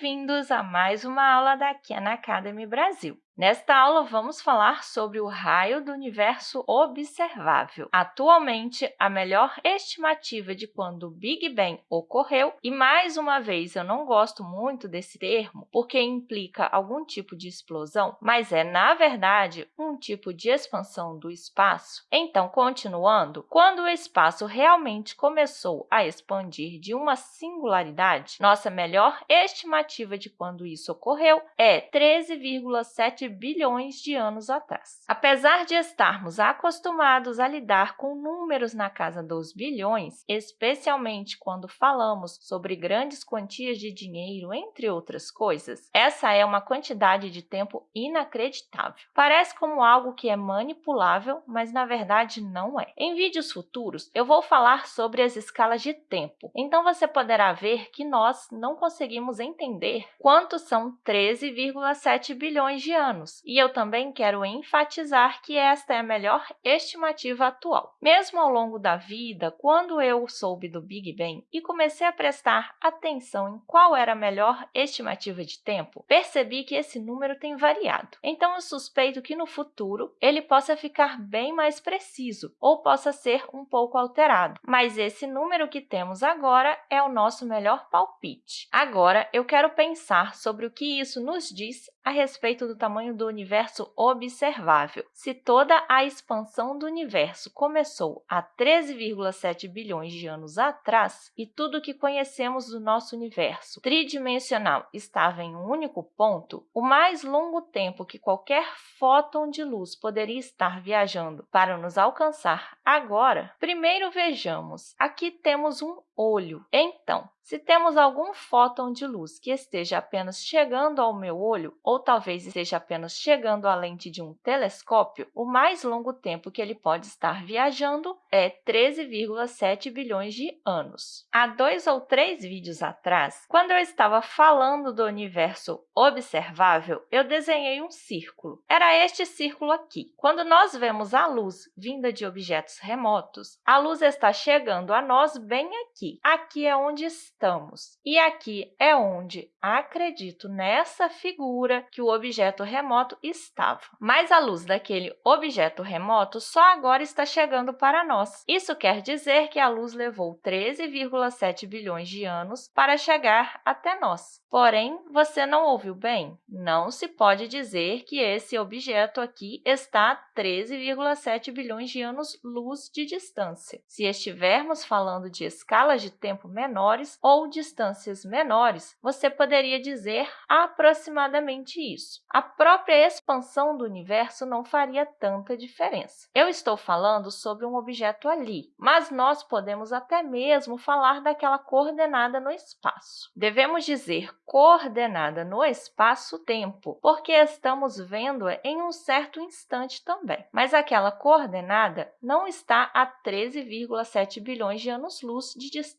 Bem-vindos a mais uma aula da Khan Academy Brasil. Nesta aula, vamos falar sobre o raio do universo observável. Atualmente, a melhor estimativa de quando o Big Bang ocorreu, e mais uma vez, eu não gosto muito desse termo, porque implica algum tipo de explosão, mas é, na verdade, um tipo de expansão do espaço. Então, continuando, quando o espaço realmente começou a expandir de uma singularidade, nossa melhor estimativa de quando isso ocorreu é 13,7 bilhões de anos atrás. Apesar de estarmos acostumados a lidar com números na casa dos bilhões, especialmente quando falamos sobre grandes quantias de dinheiro, entre outras coisas, essa é uma quantidade de tempo inacreditável. Parece como algo que é manipulável, mas na verdade não é. Em vídeos futuros, eu vou falar sobre as escalas de tempo, então você poderá ver que nós não conseguimos entender quantos são 13,7 bilhões de anos anos, e eu também quero enfatizar que esta é a melhor estimativa atual. Mesmo ao longo da vida, quando eu soube do Big Bang e comecei a prestar atenção em qual era a melhor estimativa de tempo, percebi que esse número tem variado. Então, eu suspeito que no futuro ele possa ficar bem mais preciso ou possa ser um pouco alterado, mas esse número que temos agora é o nosso melhor palpite. Agora, eu quero pensar sobre o que isso nos diz a respeito do tamanho do universo observável. Se toda a expansão do universo começou há 13,7 bilhões de anos atrás e tudo o que conhecemos do nosso universo tridimensional estava em um único ponto, o mais longo tempo que qualquer fóton de luz poderia estar viajando para nos alcançar agora, primeiro vejamos. Aqui temos um olho. Então, se temos algum fóton de luz que esteja apenas chegando ao meu olho, ou talvez esteja apenas chegando à lente de um telescópio, o mais longo tempo que ele pode estar viajando é 13,7 bilhões de anos. Há dois ou três vídeos atrás, quando eu estava falando do universo observável, eu desenhei um círculo. Era este círculo aqui. Quando nós vemos a luz vinda de objetos remotos, a luz está chegando a nós bem aqui. Aqui é onde estamos. E aqui é onde, acredito nessa figura, que o objeto remoto estava. Mas a luz daquele objeto remoto só agora está chegando para nós. Isso quer dizer que a luz levou 13,7 bilhões de anos para chegar até nós. Porém, você não ouviu bem? Não se pode dizer que esse objeto aqui está a 13,7 bilhões de anos-luz de distância. Se estivermos falando de escalas de tempo menores ou distâncias menores, você poderia dizer aproximadamente isso. A própria expansão do universo não faria tanta diferença. Eu estou falando sobre um objeto ali, mas nós podemos até mesmo falar daquela coordenada no espaço. Devemos dizer coordenada no espaço-tempo, porque estamos vendo-a em um certo instante também. Mas aquela coordenada não está a 13,7 bilhões de anos-luz de distância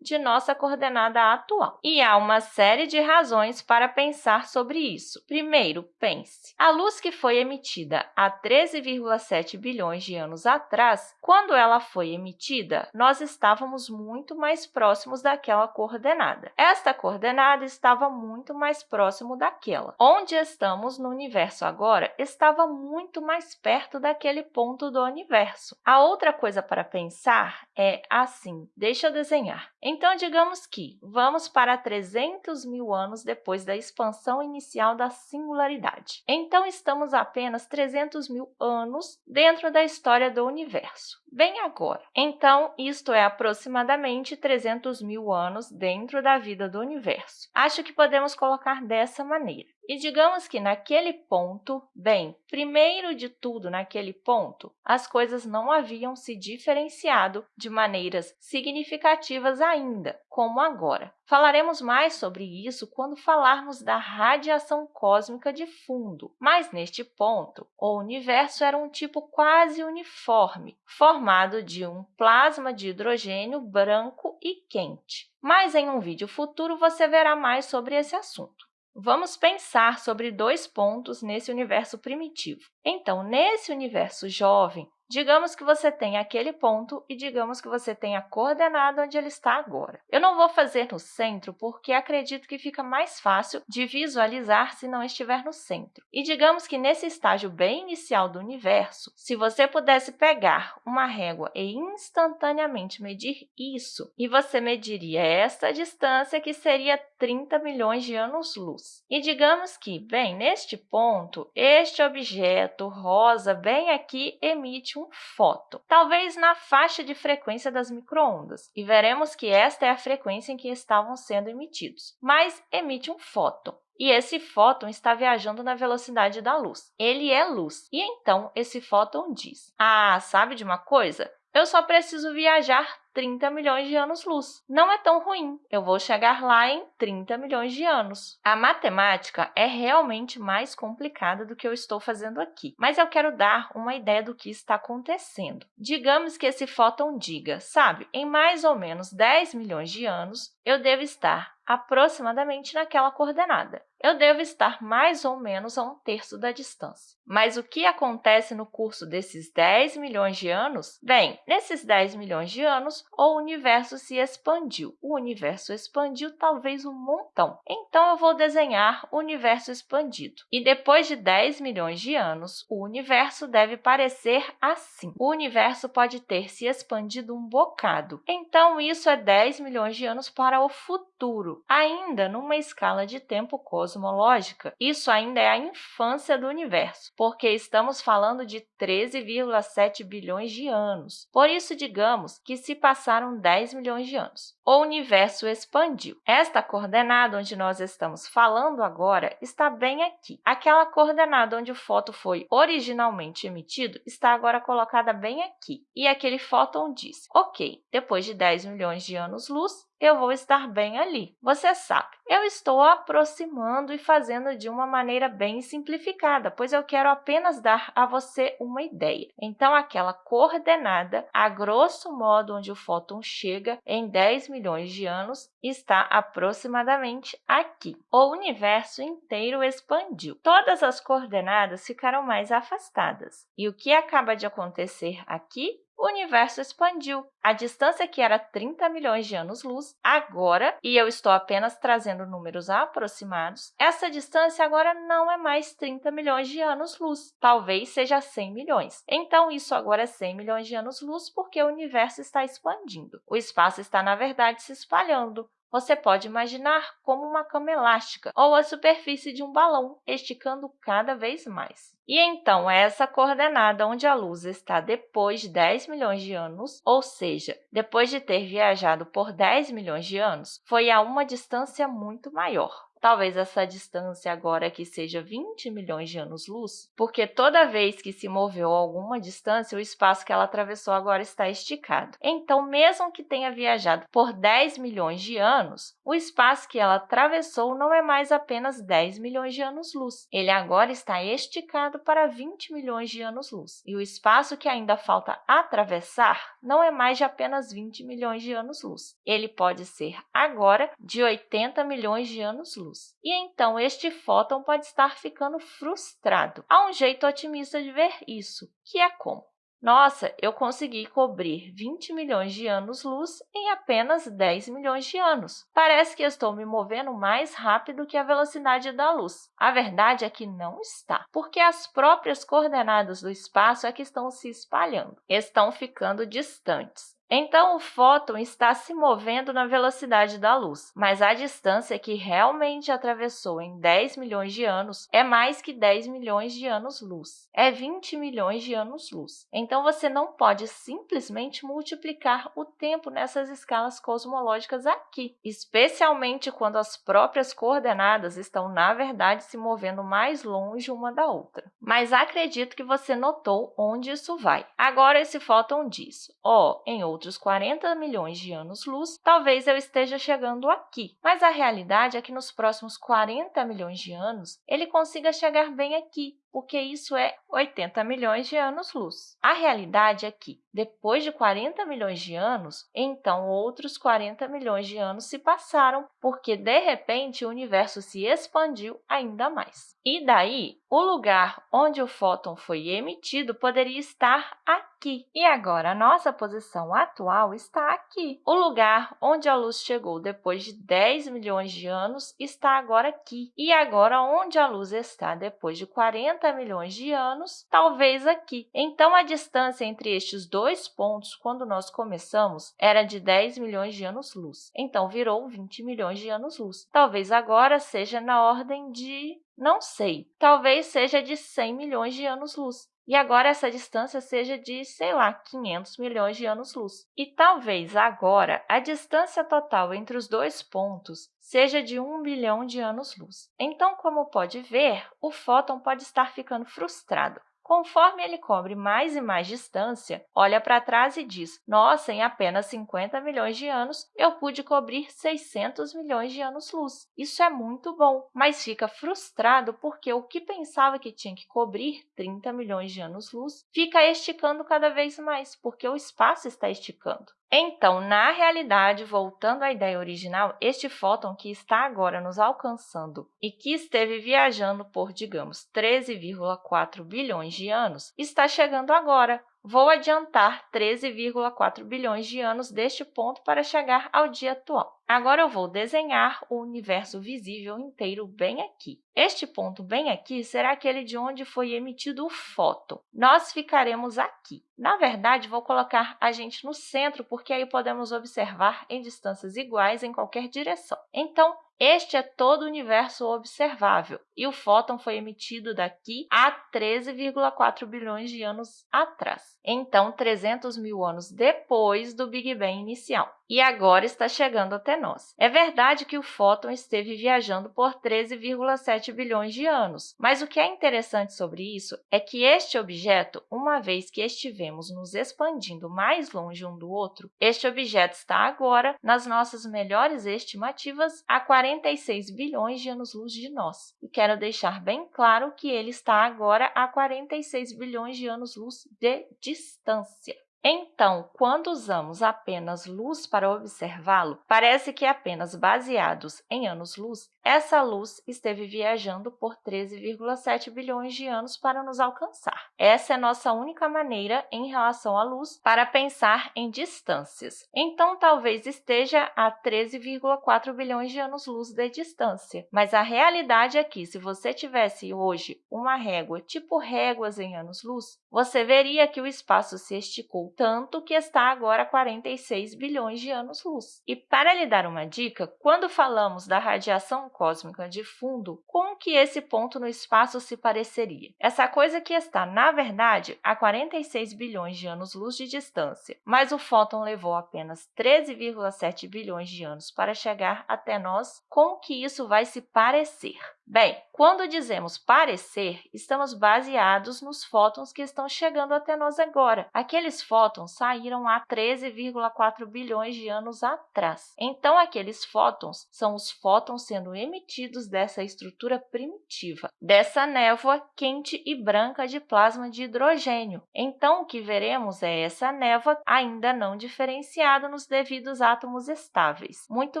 de nossa coordenada atual. E há uma série de razões para pensar sobre isso. Primeiro, pense. A luz que foi emitida há 13,7 bilhões de anos atrás, quando ela foi emitida, nós estávamos muito mais próximos daquela coordenada. Esta coordenada estava muito mais próximo daquela. Onde estamos no universo agora estava muito mais perto daquele ponto do universo. A outra coisa para pensar é assim, deixa desenhar. Então, digamos que vamos para 300 mil anos depois da expansão inicial da singularidade. Então, estamos apenas 300 mil anos dentro da história do universo. Bem agora. Então, isto é aproximadamente 300 mil anos dentro da vida do universo. Acho que podemos colocar dessa maneira. E digamos que naquele ponto, bem, primeiro de tudo, naquele ponto, as coisas não haviam se diferenciado de maneiras significativas ainda, como agora. Falaremos mais sobre isso quando falarmos da radiação cósmica de fundo, mas neste ponto, o universo era um tipo quase uniforme, formado de um plasma de hidrogênio branco e quente. Mas em um vídeo futuro você verá mais sobre esse assunto. Vamos pensar sobre dois pontos nesse universo primitivo. Então, nesse universo jovem, Digamos que você tem aquele ponto e digamos que você tem a coordenada onde ele está agora. Eu não vou fazer no centro porque acredito que fica mais fácil de visualizar se não estiver no centro. E digamos que nesse estágio bem inicial do universo, se você pudesse pegar uma régua e instantaneamente medir isso, e você mediria esta distância, que seria 30 milhões de anos-luz. E digamos que, bem, neste ponto, este objeto rosa bem aqui emite um fóton, talvez na faixa de frequência das microondas, e veremos que esta é a frequência em que estavam sendo emitidos, mas emite um fóton. E esse fóton está viajando na velocidade da luz. Ele é luz. E então, esse fóton diz, ah, sabe de uma coisa? Eu só preciso viajar 30 milhões de anos-luz. Não é tão ruim, eu vou chegar lá em 30 milhões de anos. A matemática é realmente mais complicada do que eu estou fazendo aqui, mas eu quero dar uma ideia do que está acontecendo. Digamos que esse fóton diga, sabe, em mais ou menos 10 milhões de anos, eu devo estar aproximadamente naquela coordenada. Eu devo estar mais ou menos a um terço da distância. Mas o que acontece no curso desses 10 milhões de anos? Bem, nesses 10 milhões de anos, o universo se expandiu. O universo expandiu talvez um montão. Então, eu vou desenhar o universo expandido. E depois de 10 milhões de anos, o universo deve parecer assim. O universo pode ter se expandido um bocado. Então, isso é 10 milhões de anos para o futuro, ainda numa escala de tempo cosmológica. Isso ainda é a infância do universo, porque estamos falando de 13,7 bilhões de anos. Por isso, digamos que se passaram 10 milhões de anos. O universo expandiu. Esta coordenada onde nós estamos falando agora está bem aqui. Aquela coordenada onde o fóton foi originalmente emitido está agora colocada bem aqui. E aquele fóton diz, ok, depois de 10 milhões de anos-luz, eu vou estar bem ali. Você sabe, eu estou aproximando e fazendo de uma maneira bem simplificada, pois eu quero apenas dar a você uma ideia. Então, aquela coordenada, a grosso modo, onde o fóton chega em 10 milhões de anos, está aproximadamente aqui. O universo inteiro expandiu. Todas as coordenadas ficaram mais afastadas. E o que acaba de acontecer aqui o universo expandiu. A distância que era 30 milhões de anos-luz, agora, e eu estou apenas trazendo números aproximados, essa distância agora não é mais 30 milhões de anos-luz, talvez seja 100 milhões. Então, isso agora é 100 milhões de anos-luz porque o universo está expandindo. O espaço está, na verdade, se espalhando. Você pode imaginar como uma cama elástica ou a superfície de um balão, esticando cada vez mais. E então, essa coordenada onde a luz está depois de 10 milhões de anos, ou seja, depois de ter viajado por 10 milhões de anos, foi a uma distância muito maior. Talvez essa distância agora aqui seja 20 milhões de anos-luz, porque toda vez que se moveu alguma distância, o espaço que ela atravessou agora está esticado. Então, mesmo que tenha viajado por 10 milhões de anos, o espaço que ela atravessou não é mais apenas 10 milhões de anos-luz. Ele agora está esticado para 20 milhões de anos-luz. E o espaço que ainda falta atravessar não é mais de apenas 20 milhões de anos-luz. Ele pode ser agora de 80 milhões de anos-luz luz. E então, este fóton pode estar ficando frustrado. Há um jeito otimista de ver isso, que é como? Nossa, eu consegui cobrir 20 milhões de anos-luz em apenas 10 milhões de anos. Parece que estou me movendo mais rápido que a velocidade da luz. A verdade é que não está, porque as próprias coordenadas do espaço é que estão se espalhando, estão ficando distantes. Então, o fóton está se movendo na velocidade da luz, mas a distância que realmente atravessou em 10 milhões de anos é mais que 10 milhões de anos-luz, é 20 milhões de anos-luz. Então, você não pode simplesmente multiplicar o tempo nessas escalas cosmológicas aqui, especialmente quando as próprias coordenadas estão, na verdade, se movendo mais longe uma da outra. Mas acredito que você notou onde isso vai. Agora, esse fóton diz, ó, oh, em outros 40 milhões de anos-luz, talvez eu esteja chegando aqui. Mas a realidade é que nos próximos 40 milhões de anos, ele consiga chegar bem aqui, porque isso é 80 milhões de anos-luz. A realidade é que, depois de 40 milhões de anos, então outros 40 milhões de anos se passaram, porque, de repente, o universo se expandiu ainda mais. E daí, o lugar onde o fóton foi emitido poderia estar aqui. E agora, a nossa posição atual está aqui. O lugar onde a luz chegou depois de 10 milhões de anos está agora aqui. E agora, onde a luz está depois de 40 milhões de anos, talvez aqui. Então, a distância entre estes dois pontos, quando nós começamos, era de 10 milhões de anos-luz. Então, virou 20 milhões de anos-luz. Talvez agora seja na ordem de não sei. Talvez seja de 100 milhões de anos-luz. E agora essa distância seja de, sei lá, 500 milhões de anos-luz. E talvez agora a distância total entre os dois pontos seja de 1 bilhão de anos-luz. Então, como pode ver, o fóton pode estar ficando frustrado. Conforme ele cobre mais e mais distância, olha para trás e diz, nossa, em apenas 50 milhões de anos, eu pude cobrir 600 milhões de anos-luz. Isso é muito bom, mas fica frustrado porque o que pensava que tinha que cobrir 30 milhões de anos-luz fica esticando cada vez mais, porque o espaço está esticando. Então, na realidade, voltando à ideia original, este fóton que está agora nos alcançando e que esteve viajando por, digamos, 13,4 bilhões de anos, está chegando agora, Vou adiantar 13,4 bilhões de anos deste ponto para chegar ao dia atual. Agora, eu vou desenhar o universo visível inteiro bem aqui. Este ponto bem aqui será aquele de onde foi emitido o fóton. Nós ficaremos aqui. Na verdade, vou colocar a gente no centro, porque aí podemos observar em distâncias iguais em qualquer direção. Então, este é todo o universo observável, e o fóton foi emitido daqui a 13,4 bilhões de anos atrás. Então, 300 mil anos depois do Big Bang inicial e agora está chegando até nós. É verdade que o fóton esteve viajando por 13,7 bilhões de anos, mas o que é interessante sobre isso é que este objeto, uma vez que estivemos nos expandindo mais longe um do outro, este objeto está agora, nas nossas melhores estimativas, a 46 bilhões de anos-luz de nós. E quero deixar bem claro que ele está agora a 46 bilhões de anos-luz de distância. Então, quando usamos apenas luz para observá-lo, parece que apenas baseados em anos-luz, essa luz esteve viajando por 13,7 bilhões de anos para nos alcançar. Essa é nossa única maneira, em relação à luz, para pensar em distâncias. Então, talvez esteja a 13,4 bilhões de anos-luz de distância. Mas a realidade é que, se você tivesse hoje uma régua tipo réguas em anos-luz, você veria que o espaço se esticou tanto que está agora a 46 bilhões de anos-luz. E para lhe dar uma dica, quando falamos da radiação cósmica de fundo, como que esse ponto no espaço se pareceria? Essa coisa que está, na verdade, a 46 bilhões de anos-luz de distância, mas o fóton levou apenas 13,7 bilhões de anos para chegar até nós, como que isso vai se parecer? Bem, quando dizemos parecer, estamos baseados nos fótons que estão chegando até nós agora. Aqueles fótons saíram há 13,4 bilhões de anos atrás. Então, aqueles fótons são os fótons sendo emitidos dessa estrutura primitiva, dessa névoa quente e branca de plasma de hidrogênio. Então, o que veremos é essa névoa ainda não diferenciada nos devidos átomos estáveis, muito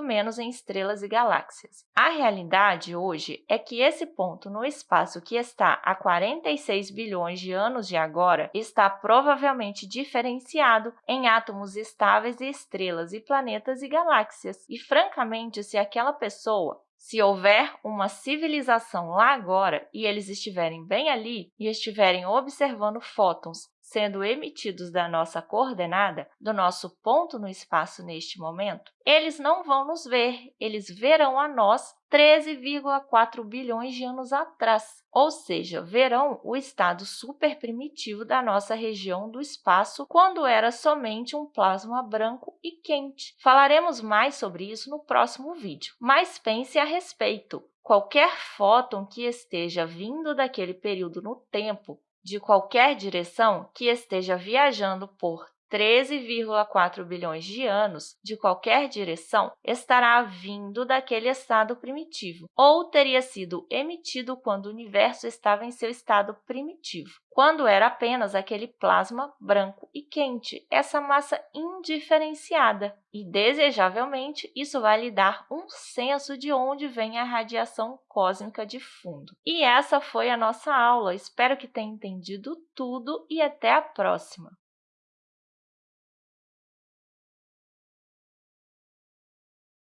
menos em estrelas e galáxias. A realidade hoje é que esse ponto no espaço que está a 46 bilhões de anos de agora está provavelmente diferenciado em átomos estáveis e estrelas e planetas e galáxias. E, francamente, se aquela pessoa se houver uma civilização lá agora e eles estiverem bem ali e estiverem observando fótons sendo emitidos da nossa coordenada, do nosso ponto no espaço neste momento, eles não vão nos ver, eles verão a nós 13,4 bilhões de anos atrás, ou seja, verão o estado superprimitivo da nossa região do espaço quando era somente um plasma branco e quente. Falaremos mais sobre isso no próximo vídeo, mas pense a respeito. Qualquer fóton que esteja vindo daquele período no tempo de qualquer direção que esteja viajando por 13,4 bilhões de anos de qualquer direção estará vindo daquele estado primitivo, ou teria sido emitido quando o universo estava em seu estado primitivo, quando era apenas aquele plasma branco e quente, essa massa indiferenciada. E, desejavelmente, isso vai lhe dar um senso de onde vem a radiação cósmica de fundo. E essa foi a nossa aula. Espero que tenha entendido tudo e até a próxima!